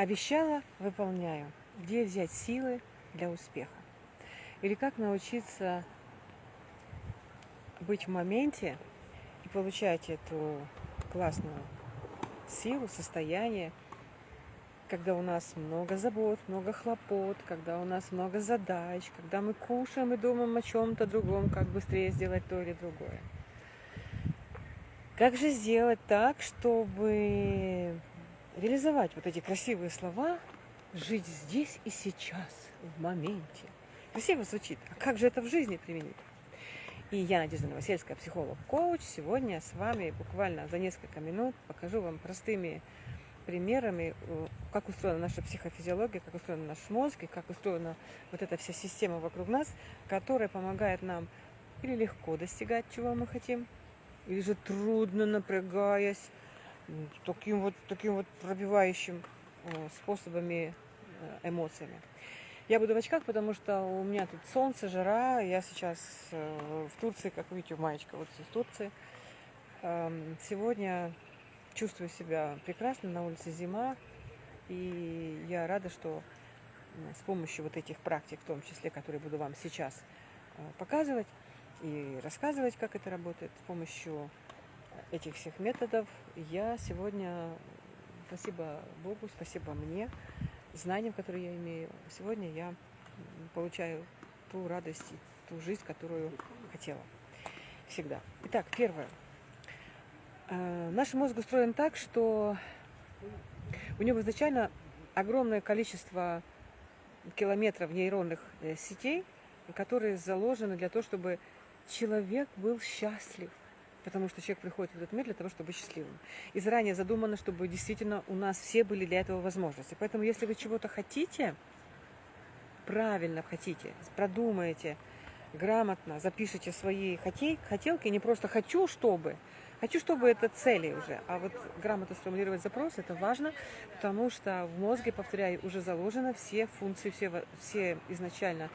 Обещала, выполняю. Где взять силы для успеха? Или как научиться быть в моменте и получать эту классную силу, состояние, когда у нас много забот, много хлопот, когда у нас много задач, когда мы кушаем и думаем о чем-то другом, как быстрее сделать то или другое. Как же сделать так, чтобы реализовать вот эти красивые слова, жить здесь и сейчас, в моменте. Красиво звучит. А как же это в жизни применить? И я, Надежда Новосельская, психолог-коуч. Сегодня с вами буквально за несколько минут покажу вам простыми примерами, как устроена наша психофизиология, как устроен наш мозг и как устроена вот эта вся система вокруг нас, которая помогает нам или легко достигать, чего мы хотим, или же трудно, напрягаясь, таким вот, таким вот пробивающим э, способами, э, эмоциями. Я буду в очках, потому что у меня тут солнце, жара. Я сейчас в Турции, как видите, маечка вот из Турции. Эм, сегодня чувствую себя прекрасно, на улице зима, и я рада, что с помощью вот этих практик, в том числе, которые буду вам сейчас э, показывать и рассказывать, как это работает, с помощью этих всех методов я сегодня, спасибо Богу, спасибо мне, знаниям, которые я имею, сегодня я получаю ту радость и ту жизнь, которую хотела всегда. Итак, первое – Э, наш мозг устроен так, что у него изначально огромное количество километров нейронных э, сетей, которые заложены для того, чтобы человек был счастлив. Потому что человек приходит в этот мир для того, чтобы быть счастливым. И заранее задумано, чтобы действительно у нас все были для этого возможности. Поэтому если вы чего-то хотите, правильно хотите, продумаете, грамотно запишите свои хотелки, не просто «хочу, чтобы», Хочу, чтобы это цели уже, а вот грамотно сформулировать запрос, это важно, потому что в мозге, повторяю, уже заложено все функции, все, все изначально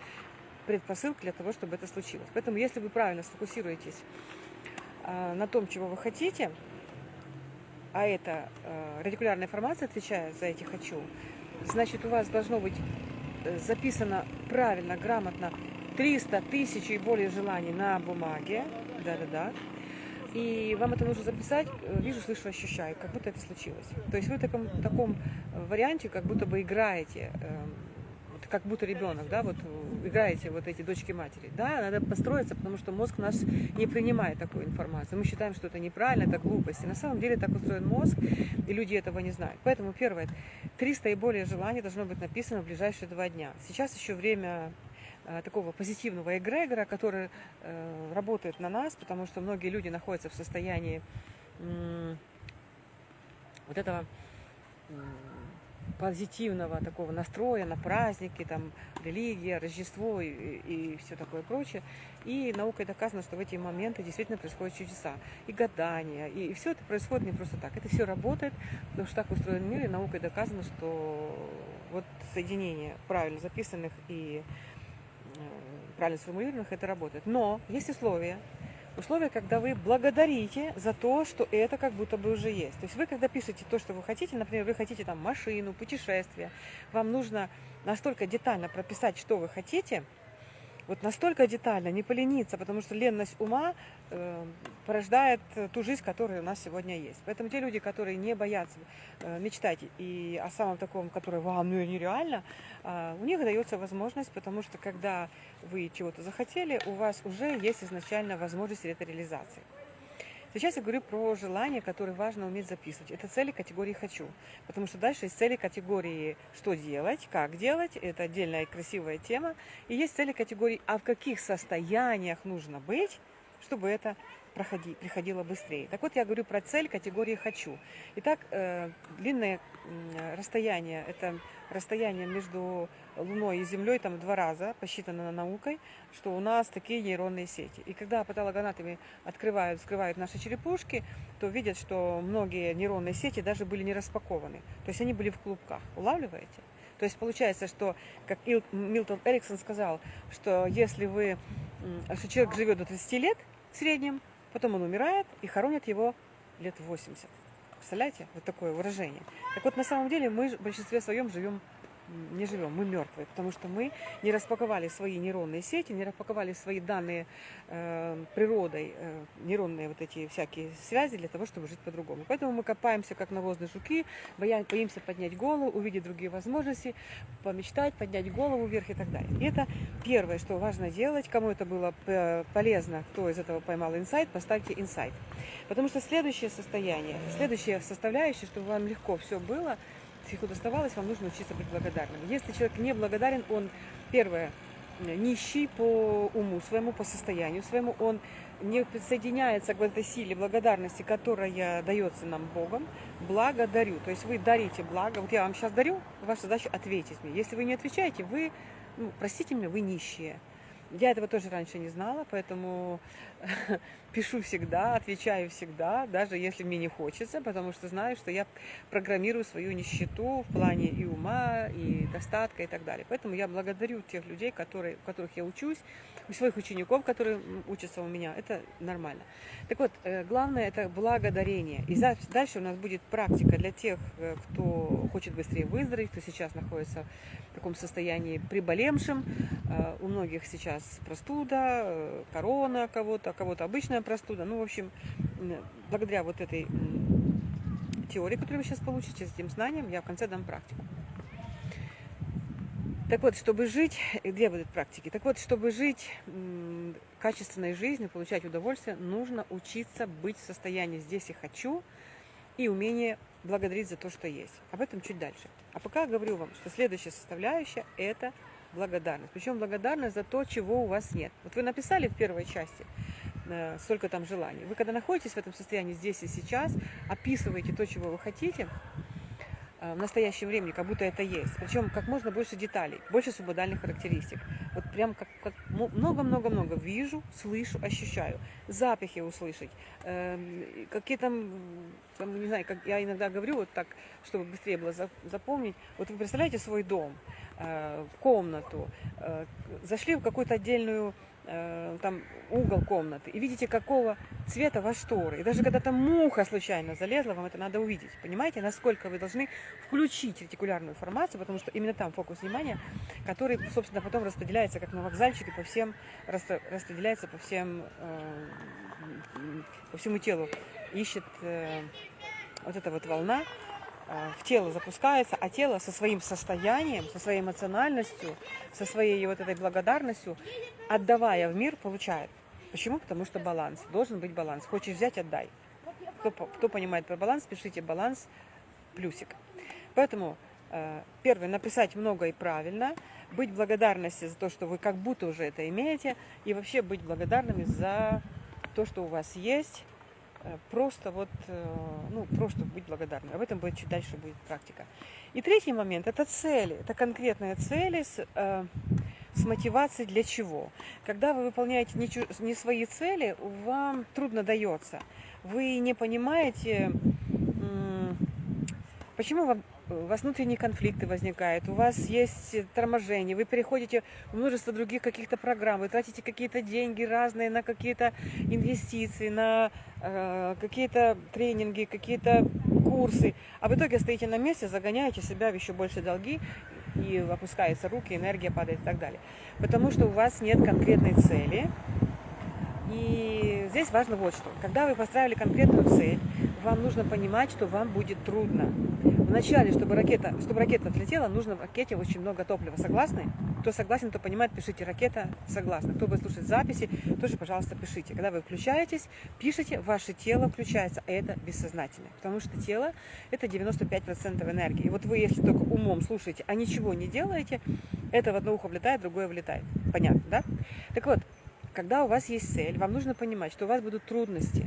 предпосылки для того, чтобы это случилось. Поэтому, если вы правильно сфокусируетесь на том, чего вы хотите, а это а, радикулярная информация отвечает за эти «хочу», значит, у вас должно быть э, записано правильно, грамотно 300 тысяч и более желаний на бумаге, да-да-да, и вам это нужно записать, э, вижу, слышу, ощущаю, как будто это случилось. То есть вы в таком, таком э, варианте как будто бы играете, эм, как будто ребенок, да, вот э, играете вот эти дочки матери. Да, надо построиться, потому что мозг наш не принимает такую информацию. Мы считаем, что это неправильно, это глупость. И на самом деле так устроен мозг, и люди этого не знают. Поэтому первое, 300 и более желаний должно быть написано в ближайшие два дня. Сейчас еще время Э, такого позитивного эгрегора, который э, работает на нас, потому что многие люди находятся в состоянии вот этого позитивного такого настроя на праздники, там, религия, Рождество и, и все такое прочее. И наукой доказано, что в эти моменты действительно происходят чудеса. И гадания, и, и все это происходит не просто так. Это все работает, потому что так устроен мир, и наукой доказано, что вот соединение правильно записанных и правильно сформулированных это работает. Но есть условия. Условия, когда вы благодарите за то, что это как будто бы уже есть. То есть вы, когда пишете то, что вы хотите, например, вы хотите там машину, путешествие, вам нужно настолько детально прописать, что вы хотите, вот настолько детально, не полениться, потому что ленность ума э, порождает ту жизнь, которая у нас сегодня есть. Поэтому те люди, которые не боятся э, мечтать и о самом таком, который вам ну, нереально, э, у них дается возможность, потому что когда вы чего-то захотели, у вас уже есть изначально возможность этой реализации. Сейчас я говорю про желания, которые важно уметь записывать. Это цели категории «хочу». Потому что дальше есть цели категории «что делать», «как делать». Это отдельная красивая тема. И есть цели категории «а в каких состояниях нужно быть», чтобы это проходи, приходило быстрее. Так вот, я говорю про цель категории «хочу». Итак, э, длинное расстояние – это расстояние между Луной и Землей там два раза, посчитано наукой, что у нас такие нейронные сети. И когда патологоанатомы открывают, вскрывают наши черепушки, то видят, что многие нейронные сети даже были не распакованы. То есть они были в клубках. Улавливаете? То есть получается, что, как Милтон Эриксон сказал, что если вы, что человек живет до 30 лет в среднем, Потом он умирает и хоронят его лет 80. Представляете? Вот такое выражение. Так вот, на самом деле мы в большинстве своем живем не живем, мы мертвые, потому что мы не распаковали свои нейронные сети, не распаковали свои данные э, природой, э, нейронные вот эти всякие связи для того, чтобы жить по-другому. Поэтому мы копаемся, как навозные жуки, боимся поднять голову, увидеть другие возможности, помечтать, поднять голову вверх и так далее. И это первое, что важно делать. Кому это было э, полезно, кто из этого поймал инсайт, поставьте инсайт. Потому что следующее состояние, следующая составляющая, чтобы вам легко все было – всего доставалось, вам нужно учиться быть благодарным. Если человек не благодарен, он, первое, нищий по уму своему, по состоянию своему, он не присоединяется к этой силе благодарности, которая дается нам Богом, благодарю. То есть вы дарите благо. Вот я вам сейчас дарю, ваша задача ответить мне. Если вы не отвечаете, вы, ну, простите меня, вы нищие. Я этого тоже раньше не знала, поэтому пишу всегда, отвечаю всегда, даже если мне не хочется, потому что знаю, что я программирую свою нищету в плане и ума, и достатка, и так далее. Поэтому я благодарю тех людей, которые, у которых я учусь, у своих учеников, которые учатся у меня. Это нормально. Так вот, э, главное это благодарение. И дальше у нас будет практика для тех, э, кто хочет быстрее выздороветь, кто сейчас находится в таком состоянии приболевшим. Э, у многих сейчас простуда, корона кого-то, кого-то обычная простуда. Ну, в общем, благодаря вот этой теории, которую вы сейчас получите, с этим знанием, я в конце дам практику. Так вот, чтобы жить, где будут практики? Так вот, чтобы жить качественной жизнью, получать удовольствие, нужно учиться быть в состоянии «здесь и хочу» и умение благодарить за то, что есть. Об этом чуть дальше. А пока говорю вам, что следующая составляющая – это благодарность. Причем благодарность за то, чего у вас нет. Вот вы написали в первой части – Э, столько там желаний. Вы когда находитесь в этом состоянии здесь и сейчас, описываете то, чего вы хотите, э, в настоящем времени, как будто это есть. Причем как можно больше деталей, больше субодальных характеристик. Вот прям как много-много-много вижу, слышу, ощущаю. Запахи услышать. Э, какие там, там, не знаю, как я иногда говорю вот так, чтобы быстрее было запомнить. Вот вы представляете свой дом, э, комнату, э, зашли в какую-то отдельную Э, там угол комнаты, и видите, какого цвета ваш шторы. И даже когда там муха случайно залезла, вам это надо увидеть. Понимаете, насколько вы должны включить ретикулярную формацию, потому что именно там фокус внимания, который, собственно, потом распределяется, как на вокзальчике, по всем, распределяется по всем, э, по всему телу. Ищет э, вот эта вот волна, Э, в тело запускается, а тело со своим состоянием, со своей эмоциональностью, со своей вот этой благодарностью, отдавая в мир, получает. Почему? Потому что баланс. Должен быть баланс. Хочешь взять, отдай. Кто, кто понимает про баланс, пишите баланс плюсик. Поэтому э, первое, написать много и правильно, быть благодарностью за то, что вы как будто уже это имеете, и вообще быть благодарными за то, что у вас есть, Э, просто вот, э, ну, просто быть благодарным. Об этом будет чуть дальше будет практика. И третий момент – это цели. Это конкретные цели с, э, с мотивацией для чего. Когда вы выполняете не, не свои цели, вам трудно дается. Вы не понимаете, почему вам у вас внутренние конфликты возникают, у вас есть торможение, вы переходите в множество других каких-то программ, вы тратите какие-то деньги разные на какие-то инвестиции, на э, какие-то тренинги, какие-то курсы, а в итоге стоите на месте, загоняете себя в еще больше долги, и опускаются руки, энергия падает и так далее. Потому что у вас нет конкретной цели, и здесь важно вот что. Когда вы поставили конкретную цель, вам нужно понимать, что вам будет трудно. Вначале, чтобы ракета, чтобы ракета отлетела, нужно в ракете очень много топлива. Согласны? Кто согласен, кто понимает, пишите ракета согласна. Кто будет слушать записи, тоже, пожалуйста, пишите. Когда вы включаетесь, пишите, ваше тело включается. Это бессознательно. Потому что тело это 95% энергии. И вот вы, если только умом слушаете, а ничего не делаете, это в одно ухо влетает, другое вылетает. Понятно, да? Так вот, когда у вас есть цель, вам нужно понимать, что у вас будут трудности,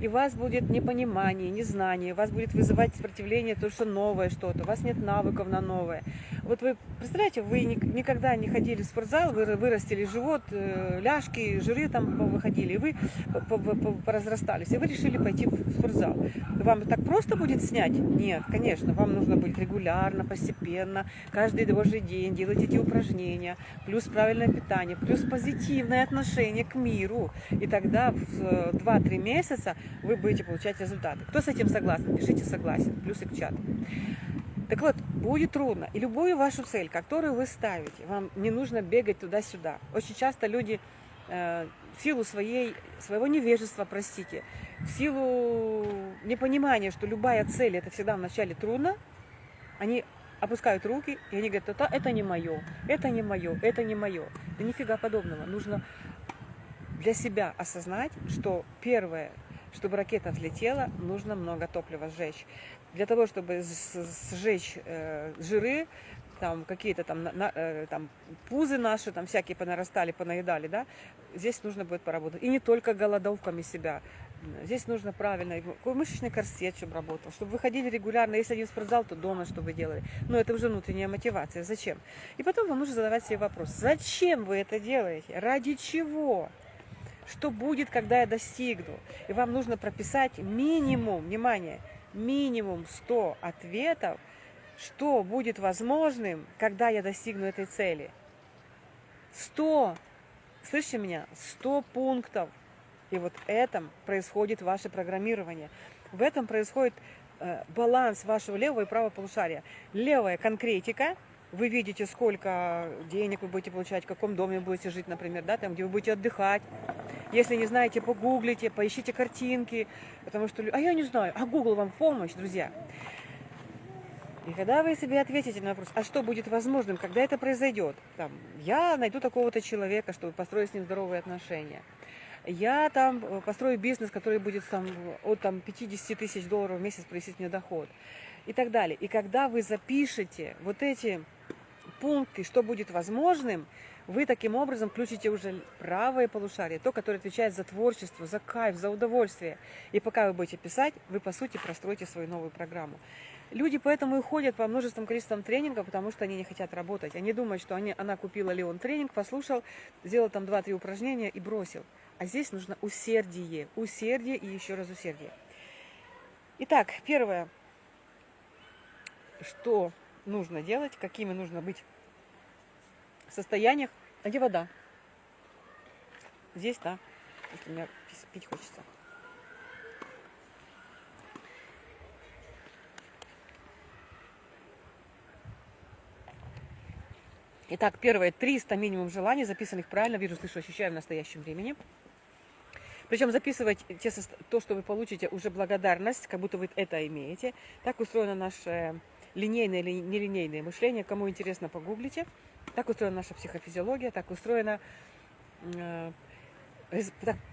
и у вас будет непонимание, незнание, вас будет вызывать сопротивление, то, что новое что-то, у вас нет навыков на новое. Вот вы, представляете, вы никогда не ходили в спортзал, вы вырастили живот, э, ляжки, жиры там выходили, и вы поразрастались, и вы решили пойти в спортзал. Вам так просто будет снять? Нет, конечно, вам нужно будет регулярно, постепенно, каждый божий день делать эти упражнения, плюс правильное питание, плюс позитивное отношение к миру. И тогда в 2-3 месяца месяца вы будете получать результаты. Кто с этим согласен? Пишите согласен, плюсик в чат. Так вот, будет трудно. И любую вашу цель, которую вы ставите, вам не нужно бегать туда-сюда. Очень часто люди э, в силу своей, своего невежества, простите, в силу непонимания, что любая цель это всегда вначале трудно, они опускают руки, и они говорят, это, это не мое, это не мое, это не мое. Да нифига подобного. Нужно для себя осознать, что первое, чтобы ракета взлетела, нужно много топлива сжечь. Для того, чтобы сжечь э, жиры, там какие-то там, на, э, там пузы наши, там всякие понарастали, понаедали, да, здесь нужно будет поработать. И не только голодовками себя. Здесь нужно правильно, мышечный корсет, чтобы работал, чтобы вы ходили регулярно, если один в спортзал, то дома, что вы делали. Но это уже внутренняя мотивация. Зачем? И потом вам нужно задавать себе вопрос, зачем вы это делаете? Ради чего? Что будет, когда я достигну? И вам нужно прописать минимум, внимание, минимум 100 ответов, что будет возможным, когда я достигну этой цели. 100, слышите меня, 100 пунктов и вот этом происходит ваше программирование. В этом происходит э, баланс вашего левого и правого полушария. Левая конкретика, вы видите, сколько денег вы будете получать, в каком доме будете жить, например, да, там, где вы будете отдыхать. Если не знаете, погуглите, поищите картинки, потому что... А я не знаю, а Google вам помощь, друзья. И когда вы себе ответите на вопрос, а что будет возможным, когда это произойдет? Там, я найду такого-то человека, чтобы построить с ним здоровые отношения я там э, построю бизнес, который будет там, от там, 50 тысяч долларов в месяц приносить мне доход и так далее. И когда вы запишете вот эти пункты, что будет возможным, вы таким образом включите уже правое полушарие, то, которое отвечает за творчество, за кайф, за удовольствие. И пока вы будете писать, вы, по сути, простроите свою новую программу. Люди поэтому и ходят по множествам количествам тренингов, потому что они не хотят работать. Они думают, что они, она купила ли он тренинг, послушал, сделал там 2-3 упражнения и бросил. А здесь нужно усердие, усердие и еще раз усердие. Итак, первое, что нужно делать, какими нужно быть состояниях. А где вода? Здесь, да. Если мне пить хочется. Итак, первое, 300 минимум желаний, записанных правильно, вижу, слышу, ощущаю в настоящем времени. Причем записывать те, то, что вы получите, уже благодарность, как будто вы это имеете. Так устроено наше линейное или нелинейное мышление. Кому интересно, погуглите. Так устроена наша психофизиология, так устроена, э,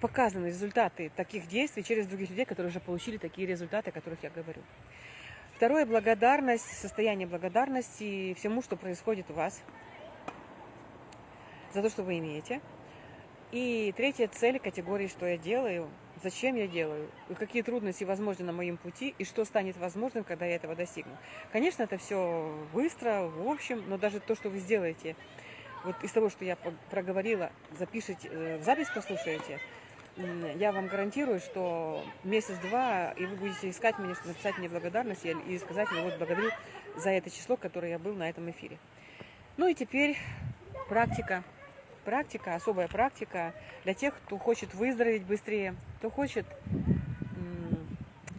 показаны результаты таких действий через других людей, которые уже получили такие результаты, о которых я говорю. Второе – благодарность, состояние благодарности всему, что происходит у вас, за то, что вы имеете – и третья цель категории, что я делаю, зачем я делаю, какие трудности возможны на моем пути, и что станет возможным, когда я этого достигну. Конечно, это все быстро, в общем, но даже то, что вы сделаете, вот из того, что я проговорила, запишите, э, в запись послушаете, я вам гарантирую, что месяц-два, и вы будете искать меня, чтобы написать мне благодарность и сказать мне, вот благодарю за это число, которое я был на этом эфире. Ну и теперь практика практика, особая практика для тех, кто хочет выздороветь быстрее, кто хочет,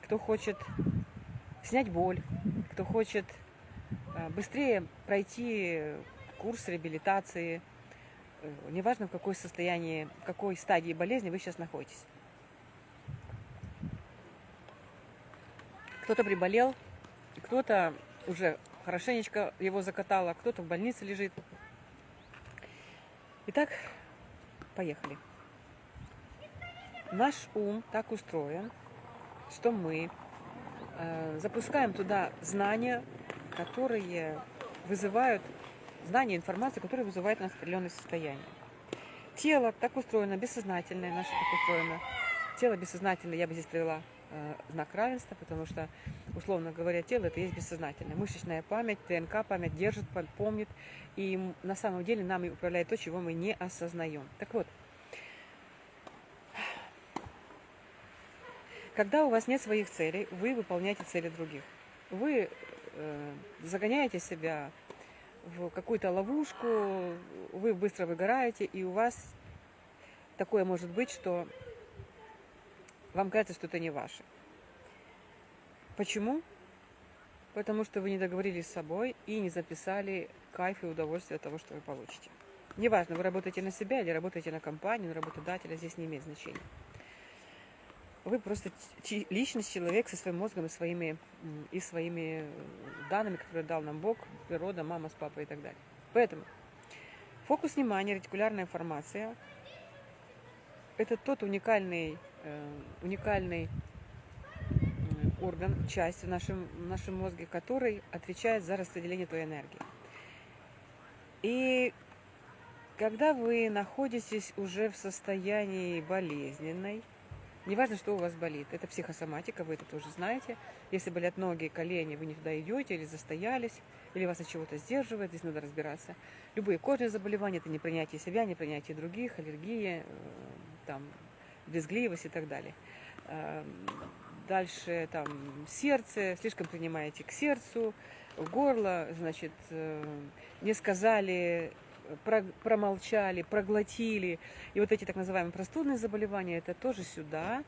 кто хочет снять боль, кто хочет э, быстрее пройти курс реабилитации, э, неважно в какой состоянии, в какой стадии болезни вы сейчас находитесь. Кто-то приболел, кто-то уже хорошенечко его закатало, кто-то в больнице лежит. Итак, поехали. Наш ум так устроен, что мы э, запускаем туда знания, которые вызывают, знания, информацию, которые вызывают у нас определенное состояние. Тело так устроено, бессознательное наше так устроено. Тело бессознательное, я бы здесь привела знак равенства, потому что, условно говоря, тело это есть бессознательное. Мышечная память, ТНК память держит, помнит и на самом деле нами управляет то, чего мы не осознаем. Так вот, когда у вас нет своих целей, вы выполняете цели других. Вы э, загоняете себя в какую-то ловушку, вы быстро выгораете, и у вас такое может быть, что Вам кажется, что это не ваше. Почему? Потому что вы не договорились с собой и не записали кайф и удовольствие от того, что вы получите. Неважно, вы работаете на себя или работаете на компанию, на работодателя, здесь не имеет значения. Вы просто личность, человек со своим мозгом и своими, и своими данными, которые дал нам Бог, природа, мама с папой и так далее. Поэтому фокус внимания, ретикулярная информация – это тот уникальный, э, уникальный орган, часть в нашем, в нашем мозге, который отвечает за распределение твоей энергии. И когда вы находитесь уже в состоянии болезненной, неважно, что у вас болит, это психосоматика, вы это тоже знаете. Если болят ноги, колени, вы не туда идете или застоялись, или вас от чего-то сдерживает, здесь надо разбираться. Любые кожные заболевания, это непринятие себя, непринятие других, аллергия, э, там, безгливость и так далее. Эм, дальше там сердце, слишком принимаете к сердцу, горло, значит, э, не сказали, промолчали, проглотили. И вот эти так называемые простудные заболевания, это тоже сюда.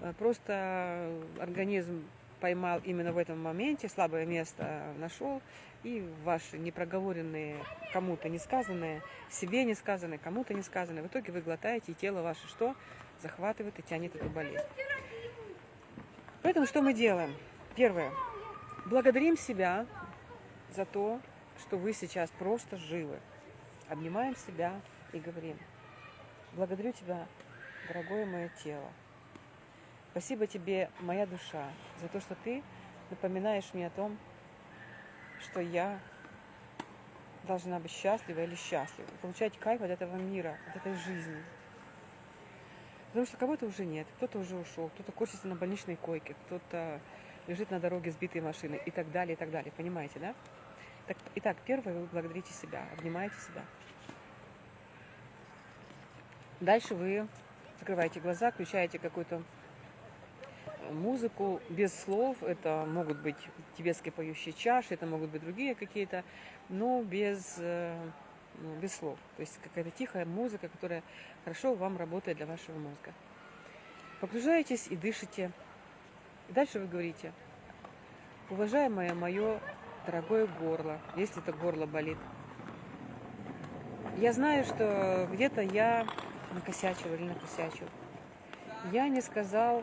Э, просто организм поймал именно в этом моменте, слабое место нашел, и ваши непроговоренные, кому-то не сказанные, себе не сказанные, кому-то не сказанные, в итоге вы глотаете, и тело ваше что? Захватывает и тянет эту болезнь. Поэтому что мы делаем? Первое. Благодарим себя за то, что вы сейчас просто живы. Обнимаем себя и говорим. Благодарю тебя, дорогое мое тело. Спасибо тебе, моя душа, за то, что ты напоминаешь мне о том, что я должна быть счастлива или счастлива, получать кайф от этого мира, от этой жизни. Потому что кого-то уже нет, кто-то уже ушел, кто-то корчится на больничной койке, кто-то лежит на дороге сбитой машины и так далее, и так далее. Понимаете, да? Так, итак, первое, вы благодарите себя, обнимаете себя. Дальше вы закрываете глаза, включаете какую-то музыку без слов. Это могут быть тибетские поющие чаши, это могут быть другие какие-то, но без э, без слов. То есть какая-то тихая музыка, которая хорошо вам работает для вашего мозга. Погружаетесь и дышите. И дальше вы говорите, уважаемое мое дорогое горло, если это горло болит. Я знаю, что где-то я накосячил или накосячил. Я не сказал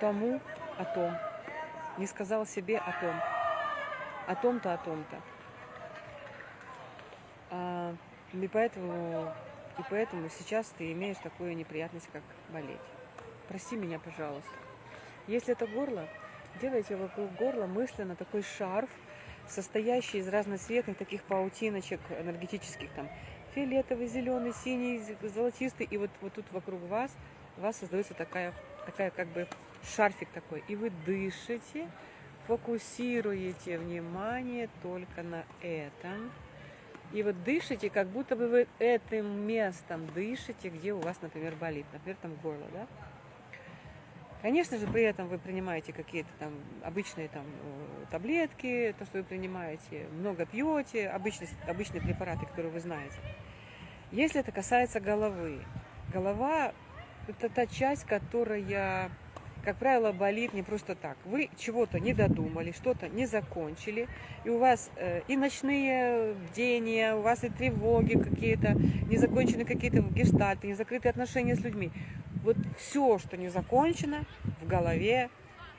тому о том, не сказал себе о том, о том-то, о том-то. И поэтому, и поэтому сейчас ты имеешь такую неприятность, как болеть. Прости меня, пожалуйста. Если это горло, делайте вокруг горла мысленно такой шарф, состоящий из разноцветных таких паутиночек энергетических, там, фиолетовый, зеленый, синий, золотистый, и вот, вот тут вокруг вас, у вас создается такая, такая как бы шарфик такой, и вы дышите, фокусируете внимание только на этом, и вот дышите, как будто бы вы этим местом дышите, где у вас, например, болит, например, там горло, да? Конечно же, при этом вы принимаете какие-то там обычные там э, таблетки, то, что вы принимаете, много пьете, обычные, обычные препараты, которые вы знаете. Если это касается головы, голова – это та часть, которая как правило, болит не просто так. Вы чего-то не додумали, что-то не закончили, и у вас э, и ночные бдения, у вас и тревоги какие-то, не закончены какие-то гештальты, не закрытые отношения с людьми. Вот все, что не закончено, в голове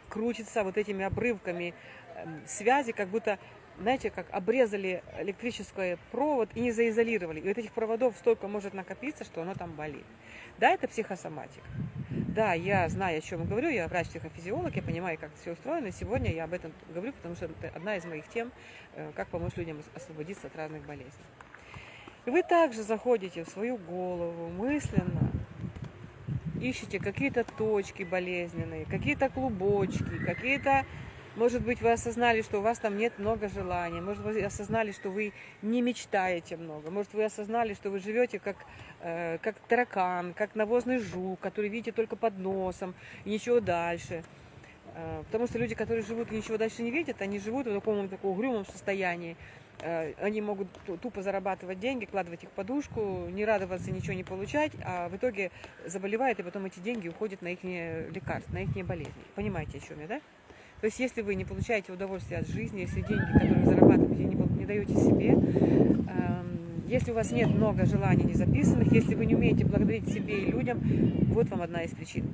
крутится вот этими обрывками э, связи, как будто знаете, как обрезали электрический провод и не заизолировали. И вот этих проводов столько может накопиться, что оно там болит. Да, это психосоматика. Да, я знаю, о чем говорю, я врач-психофизиолог, я понимаю, как все устроено. Сегодня я об этом говорю, потому что это одна из моих тем, э, как помочь людям освободиться от разных болезней. И вы также заходите в свою голову мысленно, ищете какие-то точки болезненные, какие-то клубочки, какие-то может быть, вы осознали, что у вас там нет много желаний. Может, вы осознали, что вы не мечтаете много. Может, вы осознали, что вы живете как, э, как таракан, как навозный жук, который видите только под носом и ничего дальше. Э, потому что люди, которые живут и ничего дальше не видят, они живут в таком, таком угрюмом состоянии. Э, они могут тупо зарабатывать деньги, кладывать их в подушку, не радоваться, ничего не получать, а в итоге заболевают, и потом эти деньги уходят на их лекарства, на их болезни. Понимаете, о чем я, да? То есть, если вы не получаете удовольствие от жизни, если деньги, которые вы зарабатываете, не, не даете себе, эм, если у вас нет много желаний не записанных, если вы не умеете благодарить себе и людям, вот вам одна из причин.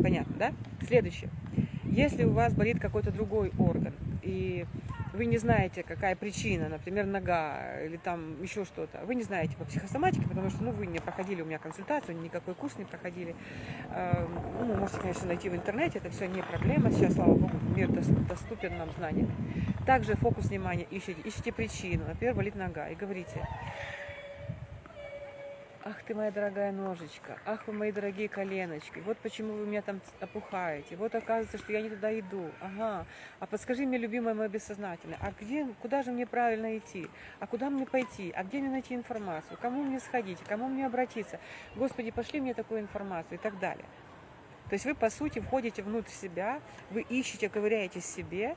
Понятно, да? Следующее. Если у вас болит какой-то другой орган, и вы не знаете, какая причина, например, нога или там еще что-то, вы не знаете по психосоматике, потому что ну, вы не проходили у меня консультацию, никакой курс не проходили. Эм, ну, можете, конечно, найти в интернете, это все не проблема. Сейчас, слава богу, мир доступен нам знаниями. Также фокус внимания ищите, ищите причину. Например, болит нога и говорите, Ах ты моя дорогая ножечка, ах вы мои дорогие коленочки, вот почему вы меня там опухаете, вот оказывается, что я не туда иду, ага, а подскажи мне, любимое мое бессознательное, а где, куда же мне правильно идти, а куда мне пойти, а где мне найти информацию, кому мне сходить, кому мне обратиться, Господи, пошли мне такую информацию! и так далее. То есть вы, по сути, входите внутрь себя, вы ищете, ковыряете в себе,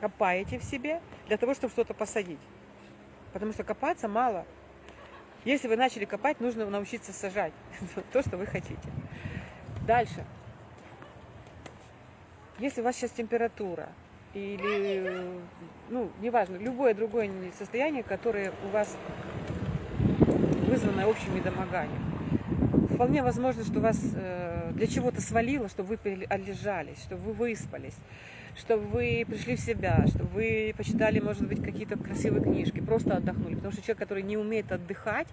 копаете в себе для того, чтобы что-то посадить. Потому что копаться мало – если вы начали копать, нужно научиться сажать то, что вы хотите. Дальше. Если у вас сейчас температура или, ну, неважно, любое другое состояние, которое у вас вызвано общим недомоганием, вполне возможно, что вас э, для чего-то свалило, чтобы вы отлежались, чтобы вы выспались чтобы вы пришли в себя, чтобы вы почитали, может быть, какие-то красивые книжки, просто отдохнули. Потому что человек, который не умеет отдыхать,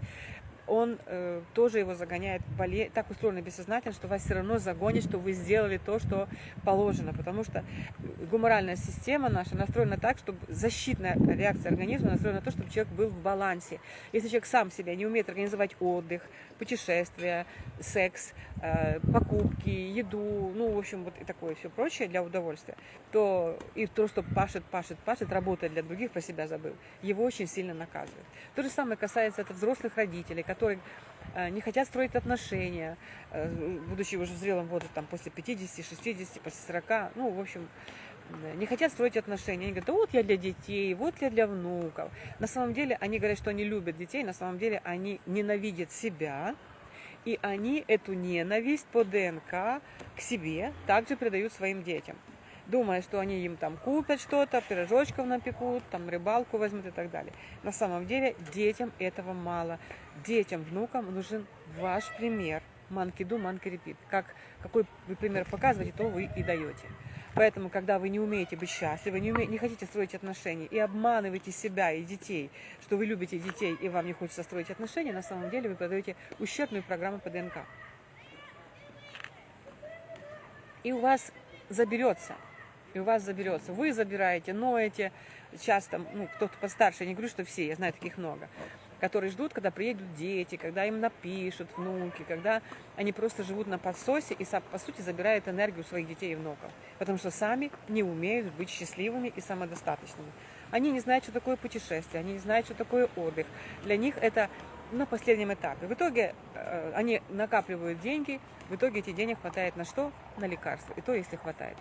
он э, тоже его загоняет в. Так устроено бессознательно, что вас все равно загонит, что вы сделали то, что положено. Потому что гуморальная система наша настроена так, чтобы защитная реакция организма настроена на то, чтобы человек был в балансе. Если человек сам себя не умеет организовать отдых, путешествия, секс, э, покупки, еду, ну, в общем, вот и такое все прочее для удовольствия, то и то, что пашет, пашет, пашет, работает для других, про себя забыл, его очень сильно наказывает. То же самое касается это взрослых родителей, которые э, не хотят строить отношения, э, будучи уже в зрелом возрасте, там, после 50, 60, после 40, ну, в общем, не хотят строить отношения. Они говорят, да вот я для детей, вот я для внуков. На самом деле они говорят, что они любят детей, на самом деле они ненавидят себя, и они эту ненависть по ДНК к себе также передают своим детям думая, что они им там купят что-то, пирожочков напекут, там рыбалку возьмут и так далее. На самом деле детям этого мало. Детям, внукам нужен ваш пример. Манки ду, манки репит. Как, какой вы пример показываете, то вы и даете. Поэтому, когда вы не умеете быть счастливы, не, умеете, не хотите строить отношения и обманываете себя и детей, что вы любите детей и вам не хочется строить отношения, на самом деле вы подаете ущербную программу по ДНК. И у вас заберется и у вас заберется. Вы забираете, ноете, часто, ну, кто-то постарше, я не говорю, что все, я знаю таких много, которые ждут, когда приедут дети, когда им напишут внуки, когда они просто живут на подсосе и, по сути, забирают энергию своих детей и внуков, потому что сами не умеют быть счастливыми и самодостаточными. Они не знают, что такое путешествие, они не знают, что такое отдых. Для них это на последнем этапе. В итоге э, они накапливают деньги, в итоге эти денег хватает на что? На лекарства. И то, если хватает.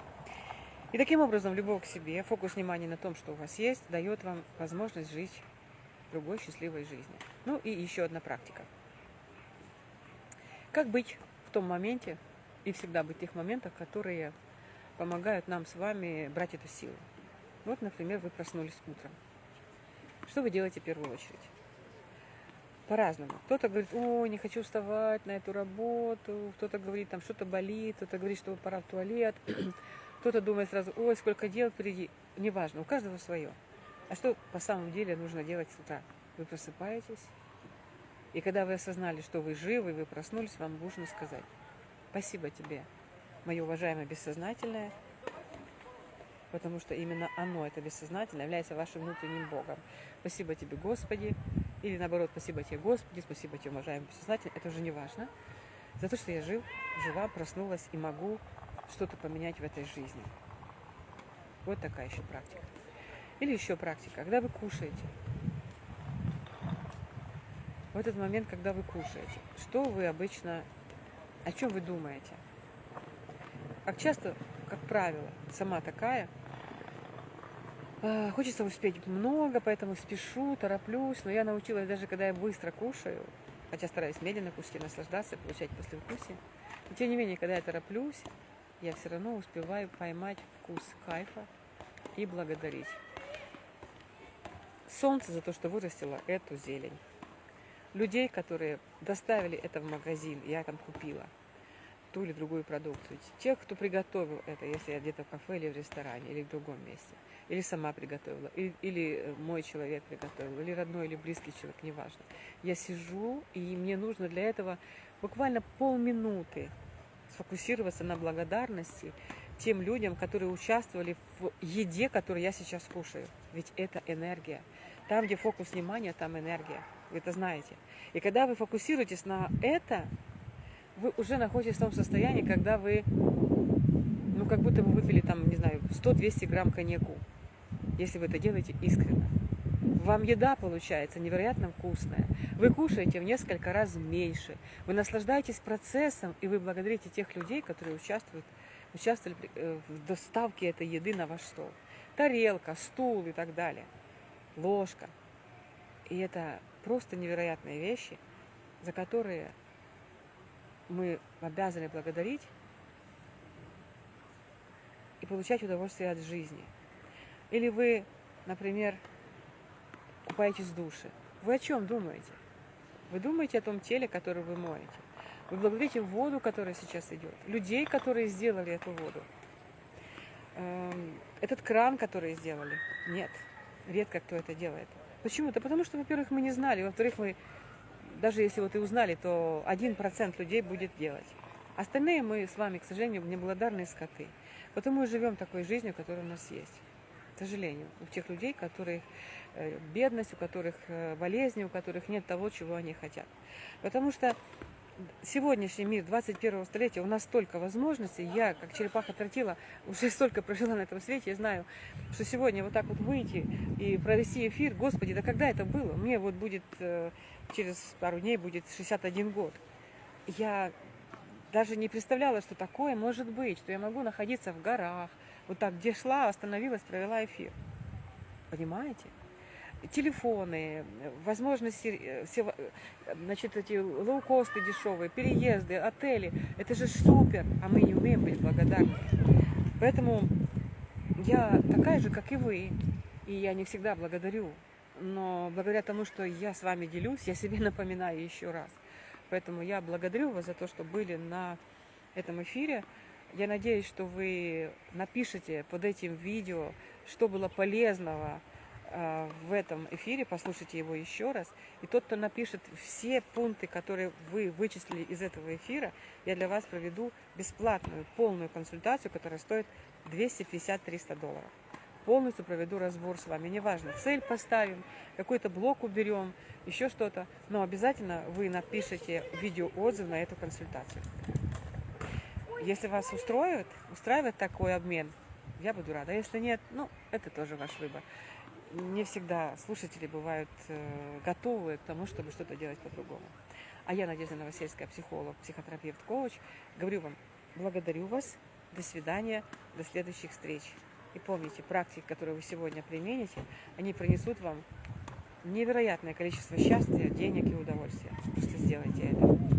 И таким образом, любовь к себе, фокус внимания на том, что у вас есть, дает вам возможность жить другой счастливой жизнью. Ну и еще одна практика. Как быть в том моменте и всегда быть в тех моментах, которые помогают нам с вами брать эту силу. Вот, например, вы проснулись утром. Что вы делаете в первую очередь? По-разному. Кто-то говорит, о, не хочу вставать на эту работу, кто-то говорит, там что-то болит, кто-то говорит, что пора в туалет, кто-то думает сразу, ой, сколько дел впереди. Неважно, у каждого свое. А что по самом деле нужно делать с утра? Вы просыпаетесь, и когда вы осознали, что вы живы, вы проснулись, вам нужно сказать, спасибо тебе, мое уважаемое бессознательное, потому что именно оно, это бессознательное, является вашим внутренним Богом. Спасибо тебе, Господи, или наоборот, спасибо тебе, Господи, спасибо тебе, уважаемый бессознательный, это уже не важно, за то, что я жив, жива, проснулась и могу что-то поменять в этой жизни. Вот такая еще практика. Или еще практика, когда вы кушаете. В этот момент, когда вы кушаете, что вы обычно, о чем вы думаете? Как часто, как правило, сама такая, А, Хочется успеть много, поэтому спешу, тороплюсь. Но я научилась, даже когда я быстро кушаю, хотя стараюсь медленно кушать и наслаждаться, получать послевкусие. Но тем не менее, когда я тороплюсь, я все равно успеваю поймать вкус кайфа и благодарить солнце за то, что вырастило эту зелень. Людей, которые доставили это в магазин, я там купила ту или другую продукцию. Тех, кто приготовил это, если я где-то в кафе или в ресторане, или в другом месте. Или сама приготовила, или, или мой человек приготовил, или родной, или близкий человек, неважно. Я сижу, и мне нужно для этого буквально полминуты сфокусироваться на благодарности тем людям, которые участвовали в еде, которую я сейчас кушаю. Ведь это энергия. Там, где фокус внимания, там энергия. Вы это знаете. И когда вы фокусируетесь на это, вы уже находитесь в том состоянии, когда вы, ну, как будто вы выпили там, не знаю, 100-200 грамм коньяку, если вы это делаете искренне. Вам еда получается невероятно вкусная. Вы кушаете в несколько раз меньше. Вы наслаждаетесь процессом, и вы благодарите тех людей, которые участвуют, участвовали э, в доставке этой еды на ваш стол. Тарелка, стул и так далее ложка. И это просто невероятные вещи, за которые мы обязаны благодарить и получать удовольствие от жизни. Или вы, например, купаетесь в душе. Вы о чем думаете? Вы думаете о том теле, которое вы моете. Вы благодарите воду, которая сейчас идет, людей, которые сделали эту воду. Эм, этот кран, который сделали. Нет редко кто это делает. Почему? Да потому что, во-первых, мы не знали, во-вторых, мы, даже если вот и узнали, то один процент людей будет делать. Остальные мы с вами, к сожалению, неблагодарные скоты. Потому мы живем такой жизнью, которая у нас есть. К сожалению, у тех людей, э, бедность, у которых э, болезни, у которых нет того, чего они хотят. Потому что сегодняшний мир 21 столетия, у нас столько возможностей. Я, как черепаха тротила, уже столько прожила на этом свете. Я знаю, что сегодня вот так вот выйти и провести эфир, господи, да когда это было? Мне вот будет, э, через пару дней будет 61 год. Я даже не представляла, что такое может быть, что я могу находиться в горах, вот так, где шла, остановилась, провела эфир. Понимаете? Телефоны, возможности, э, все, э, значит, эти лоукосты дешевые, переезды, отели. Это же супер, а мы не умеем быть благодарны. Поэтому я такая же, как и вы, и я не всегда благодарю. Но благодаря тому, что я с вами делюсь, я себе напоминаю еще раз. Поэтому я благодарю вас за то, что были на этом эфире. Я надеюсь, что вы напишите под этим видео, что было полезного, в этом эфире, послушайте его еще раз. И тот, кто напишет все пункты, которые вы вычислили из этого эфира, я для вас проведу бесплатную, полную консультацию, которая стоит 250-300 долларов. Полностью проведу разбор с вами. Неважно, цель поставим, какой-то блок уберем, еще что-то. Но обязательно вы напишите видеоотзыв на эту консультацию. Если вас устроит, устраивает такой обмен, я буду рада. Если нет, ну, это тоже ваш выбор не всегда слушатели бывают э, готовы к тому, чтобы что-то делать по-другому. А я, Надежда Новосельская, психолог, психотерапевт, коуч, говорю вам, благодарю вас, до свидания, до следующих встреч. И помните, практики, которые вы сегодня примените, они принесут вам невероятное количество счастья, денег и удовольствия. Просто сделайте это.